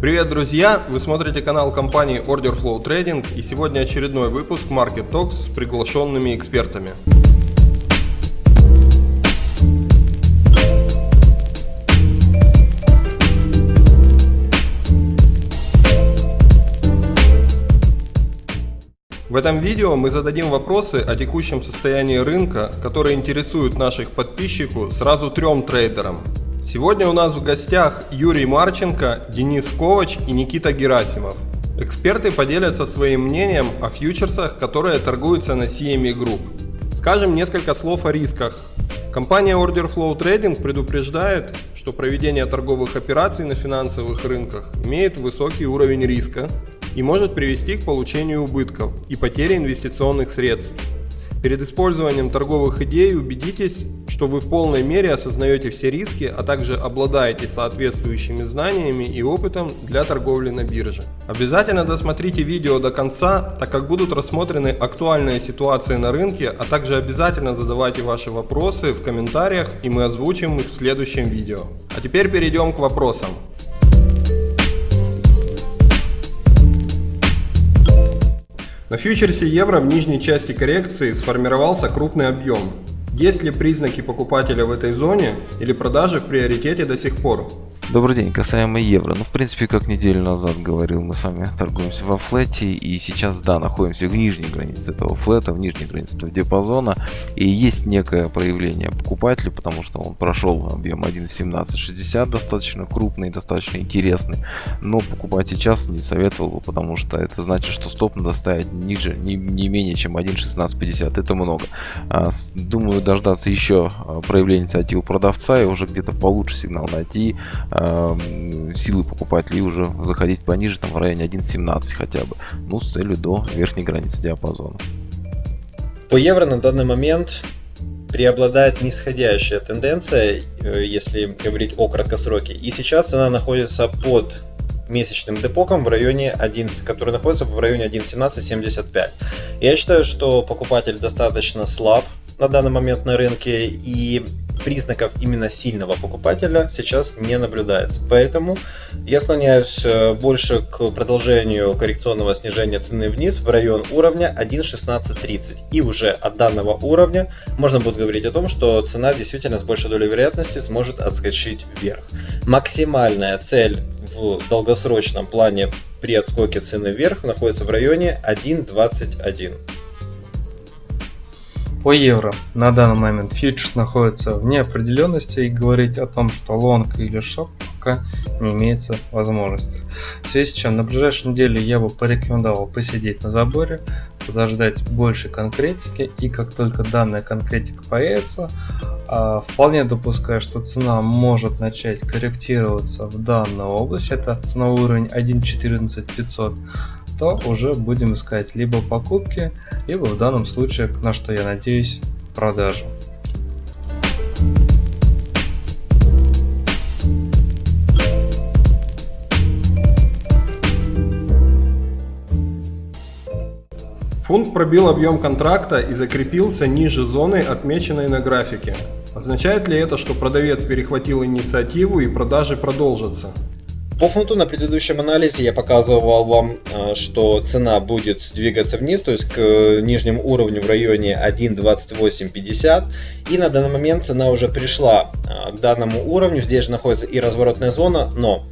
Привет, друзья! Вы смотрите канал компании Order Flow Trading и сегодня очередной выпуск Market Talks с приглашенными экспертами. В этом видео мы зададим вопросы о текущем состоянии рынка, которые интересуют наших подписчиков сразу трем трейдерам. Сегодня у нас в гостях Юрий Марченко, Денис Ковач и Никита Герасимов. Эксперты поделятся своим мнением о фьючерсах, которые торгуются на CME Group. Скажем несколько слов о рисках. Компания Order Flow Trading предупреждает, что проведение торговых операций на финансовых рынках имеет высокий уровень риска и может привести к получению убытков и потере инвестиционных средств. Перед использованием торговых идей убедитесь, что вы в полной мере осознаете все риски, а также обладаете соответствующими знаниями и опытом для торговли на бирже. Обязательно досмотрите видео до конца, так как будут рассмотрены актуальные ситуации на рынке, а также обязательно задавайте ваши вопросы в комментариях и мы озвучим их в следующем видео. А теперь перейдем к вопросам. На фьючерсе евро в нижней части коррекции сформировался крупный объем. Есть ли признаки покупателя в этой зоне или продажи в приоритете до сих пор? Добрый день, касаемо евро. Ну, в принципе, как неделю назад говорил, мы с вами торгуемся во флете, и сейчас, да, находимся в нижней границе этого флета, в нижней границе этого диапазона, и есть некое проявление покупателя, потому что он прошел объем 1.1760, достаточно крупный, достаточно интересный, но покупать сейчас не советовал бы, потому что это значит, что стоп надо ставить ниже, не, не менее чем 1.1650, это много. А, думаю, дождаться еще а, проявления инициативы продавца и уже где-то получше сигнал найти, Эм, силы покупателей уже заходить пониже, там в районе 1.17 хотя бы, ну с целью до верхней границы диапазона. По евро на данный момент преобладает нисходящая тенденция, э, если говорить о краткосроке. И сейчас цена находится под месячным депоком в районе 11, который находится в районе 1.1775. Я считаю, что покупатель достаточно слаб на данный момент на рынке и признаков именно сильного покупателя сейчас не наблюдается. Поэтому я склоняюсь э, больше к продолжению коррекционного снижения цены вниз в район уровня 1.1630. И уже от данного уровня можно будет говорить о том, что цена действительно с большей долей вероятности сможет отскочить вверх. Максимальная цель в долгосрочном плане при отскоке цены вверх находится в районе 1.21. По евро. На данный момент фьючерс находится в неопределенности и говорить о том, что лонг или шорт пока не имеется возможности. В связи с чем на ближайшей неделе я бы порекомендовал посидеть на заборе, подождать больше конкретики и как только данная конкретика появится, а, вполне допускаю, что цена может начать корректироваться в данной области, это ценовой уровень 1.14500 то уже будем искать либо покупки, либо в данном случае, на что я надеюсь, продажи. Фунт пробил объем контракта и закрепился ниже зоны, отмеченной на графике. Означает ли это, что продавец перехватил инициативу и продажи продолжатся? По фунту на предыдущем анализе я показывал вам, э, что цена будет двигаться вниз, то есть к э, нижнему уровню в районе 1.2850. И на данный момент цена уже пришла э, к данному уровню. Здесь же находится и разворотная зона, но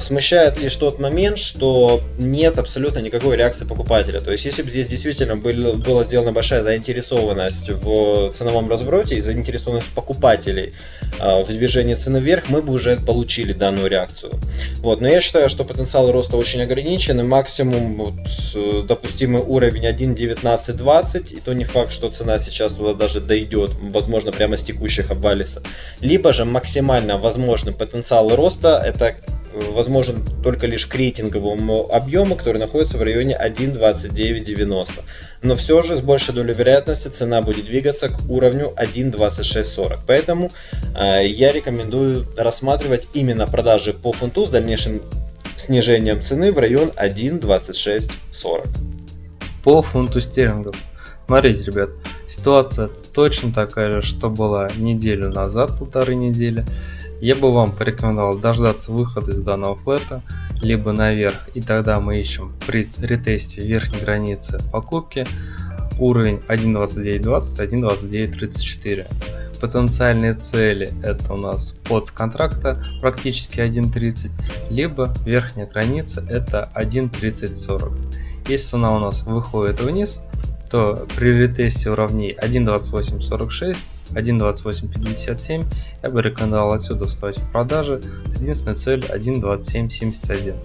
смущает лишь тот момент, что нет абсолютно никакой реакции покупателя. То есть, если бы здесь действительно был, была сделана большая заинтересованность в ценовом развороте и заинтересованность покупателей а, в движении цены вверх, мы бы уже получили данную реакцию. Вот. Но я считаю, что потенциал роста очень ограничен, и максимум вот, допустимый уровень 1.1920, и то не факт, что цена сейчас туда даже дойдет, возможно, прямо с текущих обвалиса. Либо же максимально возможный потенциал роста, это возможен только лишь к рейтинговому объему, который находится в районе 1.2990. Но все же с большей долей вероятности цена будет двигаться к уровню 1.2640. Поэтому э, я рекомендую рассматривать именно продажи по фунту с дальнейшим снижением цены в район 1.2640. По фунту стерлингов. Смотрите, ребят, ситуация точно такая же, что была неделю назад, полторы недели я бы вам порекомендовал дождаться выхода из данного флета, либо наверх, и тогда мы ищем при ретесте верхней границы покупки уровень 1.29.20, 1.29.34. Потенциальные цели это у нас под контракта практически 1.30, либо верхняя граница это 1.30.40. Если цена у нас выходит вниз, то при ретесте уровней 1.28.46 1.2857 я бы рекомендовал отсюда вставать в продажи с единственной целью 1.2771.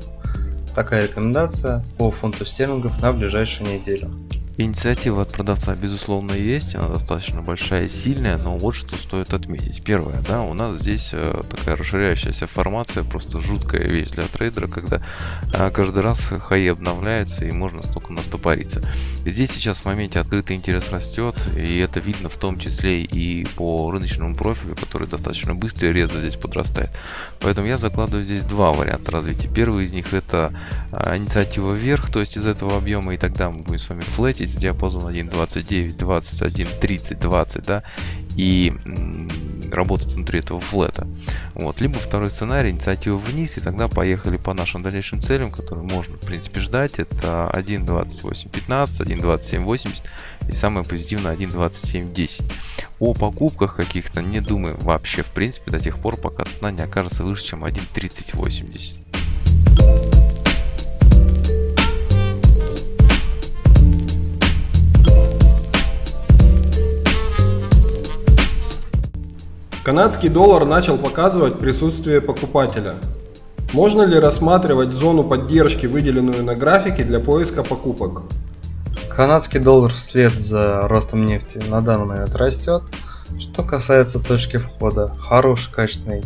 Такая рекомендация по фунту стерлингов на ближайшую неделю. Инициатива от продавца, безусловно, есть, она достаточно большая и сильная, но вот что стоит отметить. Первое, да, у нас здесь э, такая расширяющаяся формация, просто жуткая вещь для трейдера, когда э, каждый раз хаи обновляется и можно столько настопориться. Здесь сейчас в моменте открытый интерес растет, и это видно в том числе и по рыночному профилю, который достаточно быстро и резко здесь подрастает. Поэтому я закладываю здесь два варианта развития. Первый из них это э, инициатива вверх, то есть из этого объема, и тогда мы будем с вами флетить здесь диапазон 1.29, 21, 30, 20, да, и работать внутри этого флета. Вот. Либо второй сценарий, инициатива вниз, и тогда поехали по нашим дальнейшим целям, которые можно, в принципе, ждать. Это 1.28.15, 1.27.80 и самое позитивное 1.27.10. О покупках каких-то не думаю вообще, в принципе, до тех пор, пока цена не окажется выше, чем 1.30.80. Канадский доллар начал показывать присутствие покупателя. Можно ли рассматривать зону поддержки, выделенную на графике для поиска покупок? Канадский доллар вслед за ростом нефти на данный момент растет. Что касается точки входа, хороший, качественный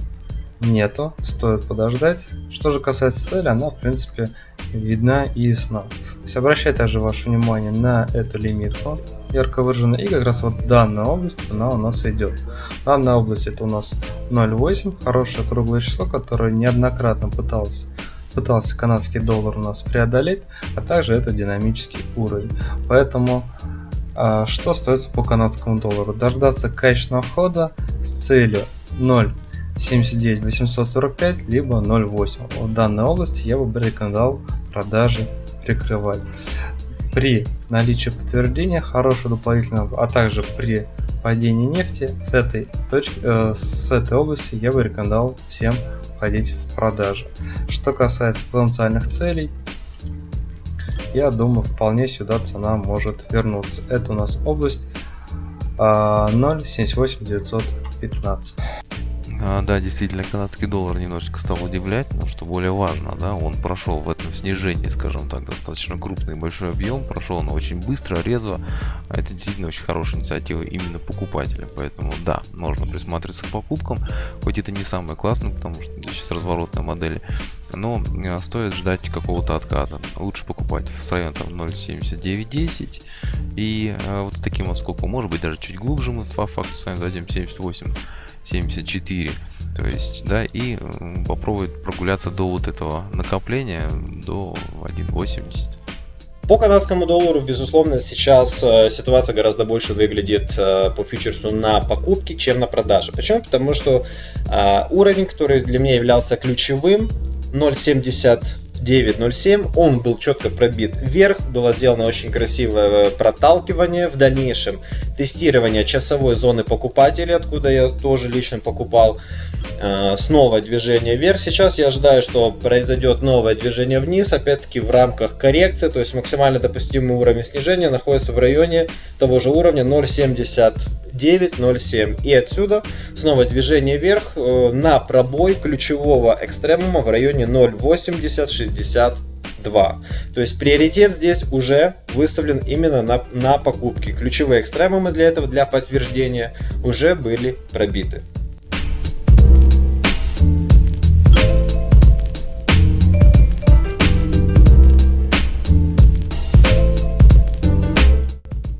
нету, стоит подождать. Что же касается цели, она в принципе видна и ясна. То есть обращайте также ваше внимание на эту лимитку ярко выражена и как раз вот данная область цена у нас идет. Данная область это у нас 0.8, хорошее круглое число, которое неоднократно пытался пытался канадский доллар у нас преодолеть, а также это динамический уровень. Поэтому а, что остается по канадскому доллару? Дождаться качественного входа с целью 0 79 845 либо 0.8. В данной области я бы рекомендовал продажи прикрывать. При наличии подтверждения хорошего дополнительного, а также при падении нефти с этой, точки, э, с этой области я бы рекомендовал всем входить в продажи. Что касается потенциальных целей, я думаю вполне сюда цена может вернуться. Это у нас область э, 0.78915. А, да, действительно, канадский доллар немножечко стал удивлять, но что более важно, да, он прошел в этом снижении, скажем так, достаточно крупный и большой объем, прошел он очень быстро, резво, это действительно очень хорошая инициатива именно покупателя, поэтому да, можно присматриваться к покупкам, хоть это не самое классное, потому что сейчас разворотная модель, но а, стоит ждать какого-то отката. Лучше покупать с района там 0.7910 и а, вот с таким вот сколько может быть даже чуть глубже мы по факту с вами зайдем 78 74 то есть да и попробовать прогуляться до вот этого накопления до 1.80 по канадскому доллару, безусловно, сейчас э, ситуация гораздо больше выглядит э, по фьючерсу на покупки, чем на продажи. Почему? Потому что э, уровень, который для меня являлся ключевым, 0.70 9.07, он был четко пробит вверх, было сделано очень красивое проталкивание, в дальнейшем тестирование часовой зоны покупателей, откуда я тоже лично покупал, э, снова движение вверх, сейчас я ожидаю, что произойдет новое движение вниз, опять-таки в рамках коррекции, то есть максимально допустимый уровень снижения находится в районе того же уровня 0.70 9.07. И отсюда снова движение вверх э, на пробой ключевого экстремума в районе 0.8062. То есть приоритет здесь уже выставлен именно на, на покупки. Ключевые экстремумы для этого, для подтверждения, уже были пробиты.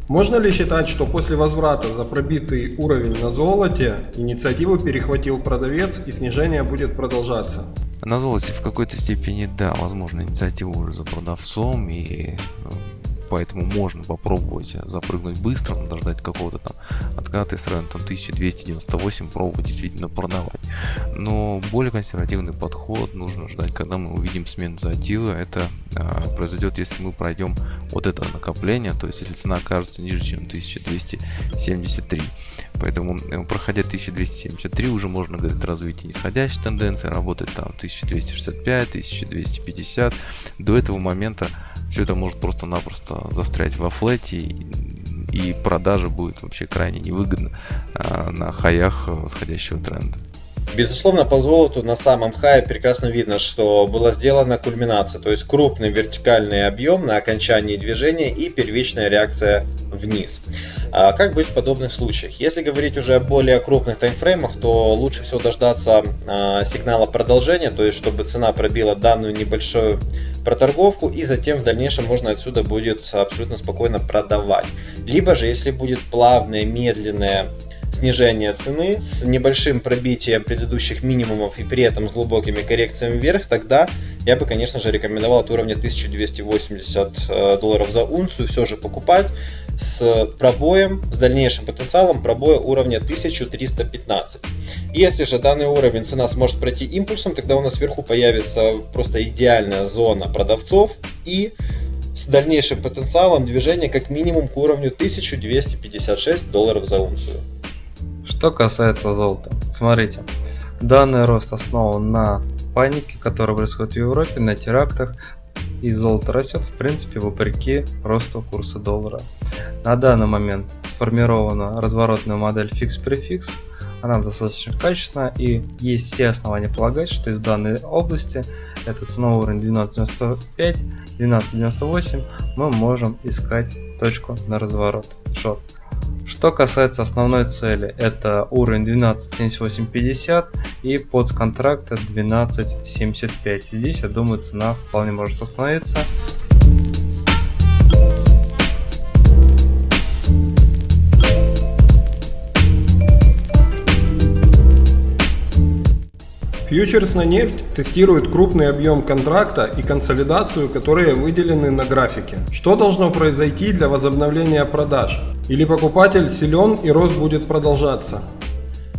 Можно ли считать, что после возврата за пробитый уровень на золоте инициативу перехватил продавец и снижение будет продолжаться? На золоте в какой-то степени, да, возможно, инициатива уже за продавцом и поэтому можно попробовать запрыгнуть быстро, дождать какого-то там отката с района там 1298, пробовать действительно продавать. Но более консервативный подход нужно ждать, когда мы увидим смену задела. Это а, произойдет, если мы пройдем вот это накопление, то есть если цена окажется ниже, чем 1273. Поэтому, э, проходя 1273, уже можно говорить развитие нисходящей тенденции, работать там 1265, 1250. До этого момента все это может просто-напросто застрять во флете и продажа будет вообще крайне невыгодна а, на хаях восходящего тренда. Безусловно, по золоту на самом хае прекрасно видно, что была сделана кульминация, то есть крупный вертикальный объем на окончании движения и первичная реакция вниз. А как быть в подобных случаях? Если говорить уже о более крупных таймфреймах, то лучше всего дождаться а, сигнала продолжения, то есть чтобы цена пробила данную небольшую проторговку и затем в дальнейшем можно отсюда будет абсолютно спокойно продавать. Либо же если будет плавное, медленное снижение цены с небольшим пробитием предыдущих минимумов и при этом с глубокими коррекциями вверх, тогда я бы, конечно же, рекомендовал от уровня 1280 э, долларов за унцию все же покупать с пробоем, с дальнейшим потенциалом пробоя уровня 1315. Если же данный уровень цена сможет пройти импульсом, тогда у нас сверху появится просто идеальная зона продавцов и с дальнейшим потенциалом движения как минимум к уровню 1256 долларов за унцию. Что касается золота, смотрите, данный рост основан на панике, которая происходит в Европе, на терактах, и золото растет в принципе вопреки росту курса доллара. На данный момент сформирована разворотная модель фикс-префикс, она достаточно качественная и есть все основания полагать, что из данной области, это ценовой уровень 12.95, 12.98, мы можем искать точку на разворот, шот. Что касается основной цели, это уровень 12.7850 и под контракта 12.75. Здесь, я думаю, цена вполне может остановиться. Фьючерс на нефть тестирует крупный объем контракта и консолидацию, которые выделены на графике. Что должно произойти для возобновления продаж? Или покупатель силен и рост будет продолжаться?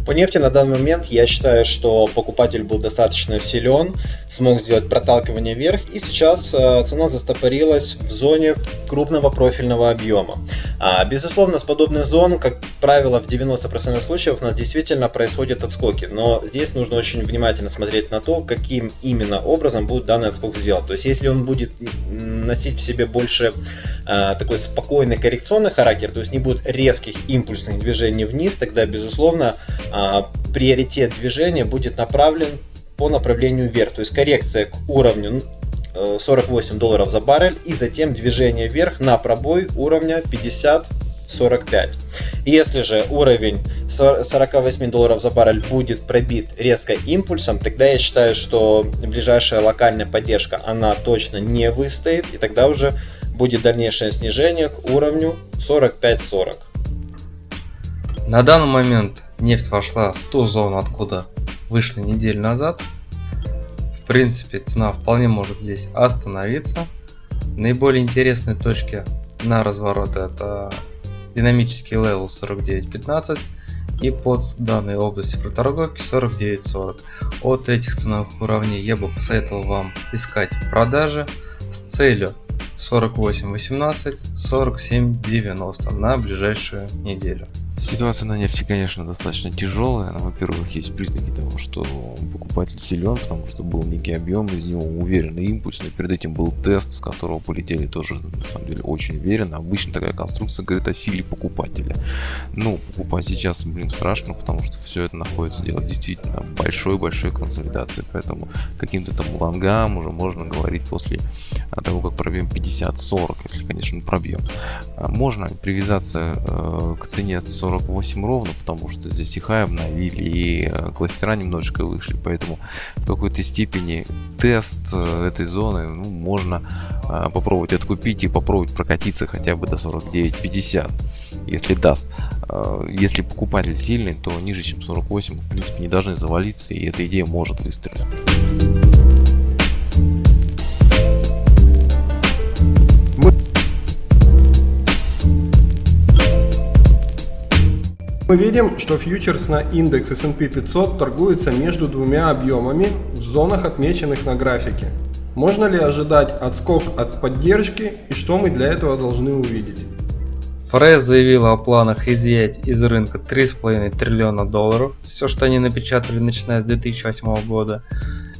По нефти на данный момент я считаю, что покупатель был достаточно силен, смог сделать проталкивание вверх, и сейчас э, цена застопорилась в зоне крупного профильного объема. А, безусловно, с подобных зон, как правило, в 90% случаев у нас действительно происходят отскоки, но здесь нужно очень внимательно смотреть на то, каким именно образом будет данный отскок сделан. То есть, если он будет носить в себе больше а, такой спокойный коррекционный характер, то есть не будет резких импульсных движений вниз, тогда, безусловно, а, приоритет движения будет направлен по направлению вверх. То есть коррекция к уровню 48 долларов за баррель и затем движение вверх на пробой уровня 50 45. Если же уровень 48 долларов за баррель будет пробит резко импульсом, тогда я считаю, что ближайшая локальная поддержка, она точно не выстоит, и тогда уже будет дальнейшее снижение к уровню 45-40. На данный момент нефть вошла в ту зону, откуда вышла неделю назад. В принципе, цена вполне может здесь остановиться. Наиболее интересные точки на разворот это динамический level 49.15 и под данной области проторговки 49.40. От этих ценовых уровней я бы посоветовал вам искать продажи с целью 48.18, 47.90 на ближайшую неделю. Ситуация на нефти, конечно, достаточно тяжелая. Во-первых, есть признаки того, что покупатель силен, потому что был некий объем, из него уверенный импульс, но перед этим был тест, с которого полетели тоже, на самом деле, очень уверенно. Обычно такая конструкция говорит о силе покупателя. Ну, покупать сейчас, блин, страшно, потому что все это находится дело действительно большой-большой консолидации, поэтому каким-то там лонгам уже можно говорить после того, как пробьем 50-40, если, конечно, пробьем. А можно привязаться э, к цене 40 48 ровно, потому что здесь и хай обновили, и э, кластера немножечко вышли, поэтому в какой-то степени тест э, этой зоны ну, можно э, попробовать откупить и попробовать прокатиться хотя бы до 49-50, если даст. Если покупатель сильный, то ниже чем 48 в принципе не должны завалиться, и эта идея может выстрелить. Мы видим, что фьючерс на индекс S&P 500 торгуется между двумя объемами в зонах, отмеченных на графике. Можно ли ожидать отскок от поддержки и что мы для этого должны увидеть? Фрейз заявила о планах изъять из рынка 3,5 триллиона долларов, все что они напечатали начиная с 2008 года.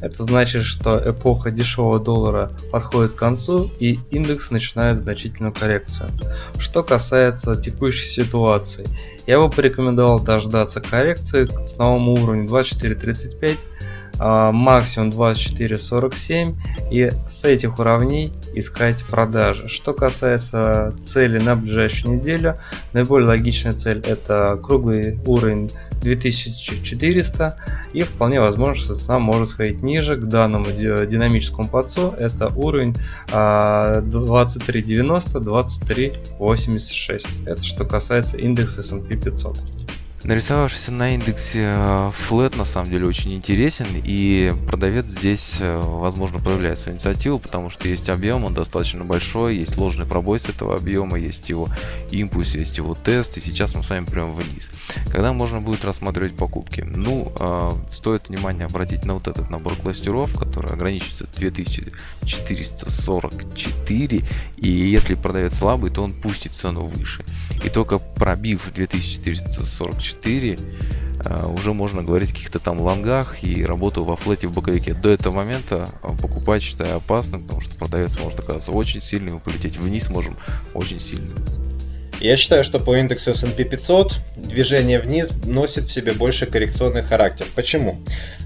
Это значит, что эпоха дешевого доллара подходит к концу и индекс начинает значительную коррекцию. Что касается текущей ситуации, я бы порекомендовал дождаться коррекции к ценовому уровню 24.35 а, максимум 24.47 и с этих уровней искать продажи. Что касается цели на ближайшую неделю, наиболее логичная цель это круглый уровень 2400 и вполне возможно, что цена может сходить ниже к данному динамическому подсу. Это уровень 2390-2386. Это что касается индекса S&P 500. Нарисовавшийся на индексе флет на самом деле очень интересен и продавец здесь э, возможно проявляет свою инициативу, потому что есть объем, он достаточно большой, есть ложный пробой с этого объема, есть его импульс, есть его тест и сейчас мы с вами прямо вниз. Когда можно будет рассматривать покупки? Ну, э, стоит внимание обратить на вот этот набор кластеров, который ограничивается 2444 и если продавец слабый, то он пустит цену выше. И только пробив 2444 4 а, уже можно говорить о каких-то там лонгах и работу во флете в боковике. До этого момента а, покупать считаю опасным, потому что продавец может оказаться очень сильным и полететь вниз можем очень сильно. Я считаю, что по индексу S&P 500 движение вниз носит в себе больше коррекционный характер. Почему?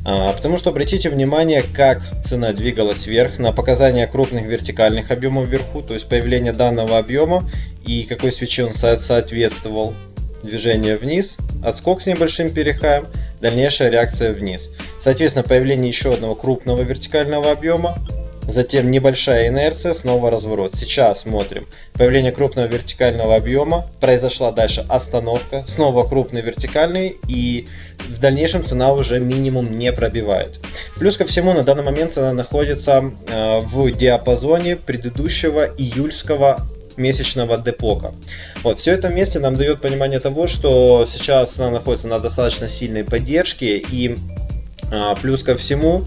А, потому что обратите внимание, как цена двигалась вверх на показания крупных вертикальных объемов вверху, то есть появление данного объема и какой свечи он соответствовал движение вниз, отскок с небольшим перехаем, дальнейшая реакция вниз. Соответственно, появление еще одного крупного вертикального объема, затем небольшая инерция, снова разворот. Сейчас смотрим. Появление крупного вертикального объема, произошла дальше остановка, снова крупный вертикальный и в дальнейшем цена уже минимум не пробивает. Плюс ко всему на данный момент цена находится э, в диапазоне предыдущего июльского месячного депока. Вот, все это вместе нам дает понимание того, что сейчас она находится на достаточно сильной поддержке и а, плюс ко всему,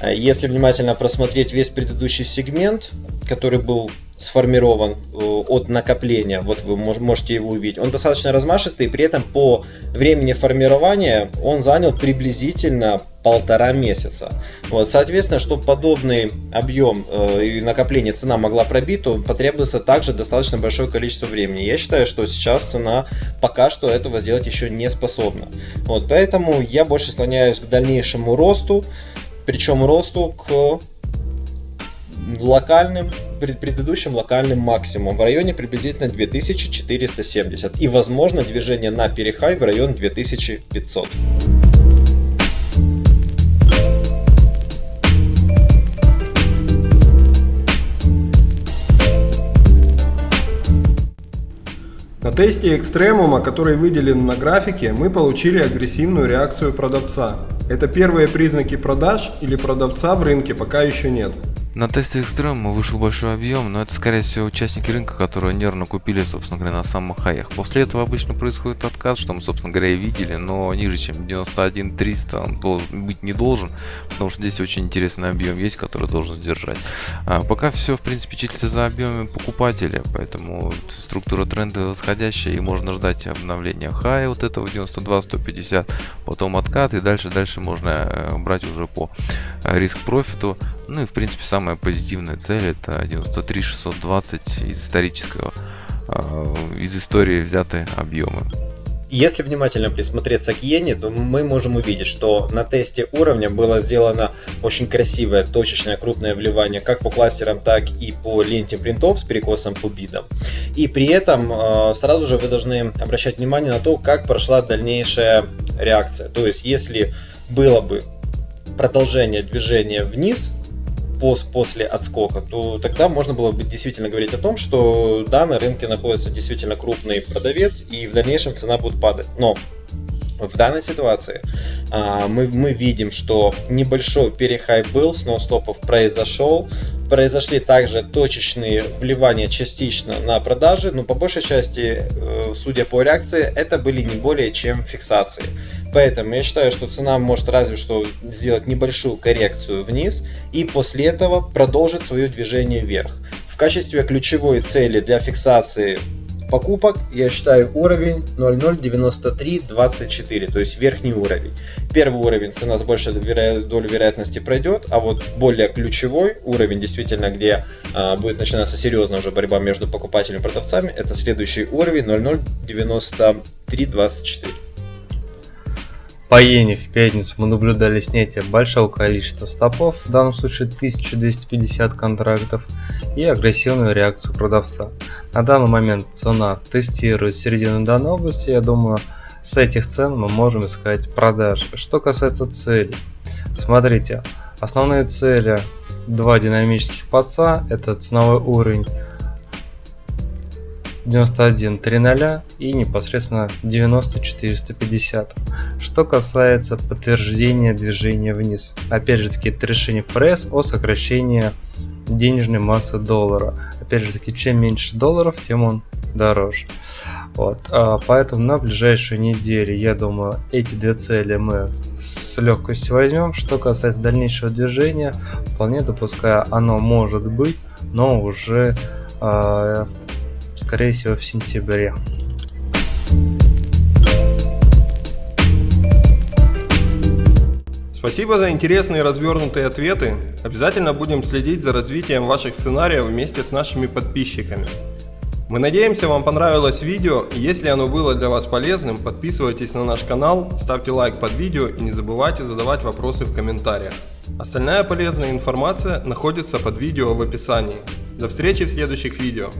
а, если внимательно просмотреть весь предыдущий сегмент, который был сформирован э, от накопления, вот вы можете его увидеть, он достаточно размашистый, при этом по времени формирования он занял приблизительно полтора месяца. Вот, соответственно, чтобы подобный объем э, и накопление цена могла пробить, то потребуется также достаточно большое количество времени. Я считаю, что сейчас цена пока что этого сделать еще не способна. Вот, поэтому я больше склоняюсь к дальнейшему росту, причем росту к локальным, предыдущим локальным максимумом в районе приблизительно 2470 и возможно движение на перехай в район 2500. На тесте экстремума, который выделен на графике, мы получили агрессивную реакцию продавца. Это первые признаки продаж или продавца в рынке пока еще нет. На тесте Extreme вышел большой объем, но это скорее всего участники рынка, которые нервно купили, собственно говоря, на самых хаях. После этого обычно происходит отказ, что мы, собственно говоря, и видели, но ниже, чем 91 300 он должен, быть не должен, потому что здесь очень интересный объем есть, который должен держать. А пока все, в принципе, числится за объемами покупателя, поэтому структура тренда восходящая, и можно ждать обновления хая вот этого 92-150, потом откат, и дальше-дальше можно э, брать уже по э, риск-профиту. Ну и, в принципе, сам самая позитивная цель это 93 620 из исторического, а, из истории взятые объемы. Если внимательно присмотреться к иене, то мы можем увидеть, что на тесте уровня было сделано очень красивое точечное крупное вливание как по кластерам, так и по ленте принтов с перекосом по бидам. И при этом а, сразу же вы должны обращать внимание на то, как прошла дальнейшая реакция. То есть, если было бы продолжение движения вниз, пост после отскока, то тогда можно было бы действительно говорить о том, что да, на рынке находится действительно крупный продавец и в дальнейшем цена будет падать. Но в данной ситуации а, мы, мы видим, что небольшой перехай был, снос стопов произошел, Произошли также точечные вливания частично на продажи, но по большей части, э, судя по реакции, это были не более чем фиксации. Поэтому я считаю, что цена может разве что сделать небольшую коррекцию вниз и после этого продолжить свое движение вверх. В качестве ключевой цели для фиксации покупок я считаю уровень 009324, то есть верхний уровень. Первый уровень цена с большей долей вероятности пройдет, а вот более ключевой уровень, действительно, где а, будет начинаться серьезная уже борьба между покупателями и продавцами, это следующий уровень 009324. По иене в пятницу мы наблюдали снятие большого количества стопов, в данном случае 1250 контрактов, и агрессивную реакцию продавца. На данный момент цена тестирует середину данной области, я думаю, с этих цен мы можем искать продажи. Что касается целей, смотрите, основные цели два динамических подца, это ценовой уровень 91 3.0 и непосредственно 90 450. Что касается подтверждения движения вниз. Опять же таки это решение ФРС о сокращении денежной массы доллара. Опять же таки чем меньше долларов, тем он дороже. Вот, а поэтому на ближайшую неделю, я думаю, эти две цели мы с легкостью возьмем. Что касается дальнейшего движения, вполне допускаю, оно может быть, но уже э, скорее всего в сентябре. Спасибо за интересные развернутые ответы. Обязательно будем следить за развитием ваших сценариев вместе с нашими подписчиками. Мы надеемся, вам понравилось видео. Если оно было для вас полезным, подписывайтесь на наш канал, ставьте лайк под видео и не забывайте задавать вопросы в комментариях. Остальная полезная информация находится под видео в описании. До встречи в следующих видео.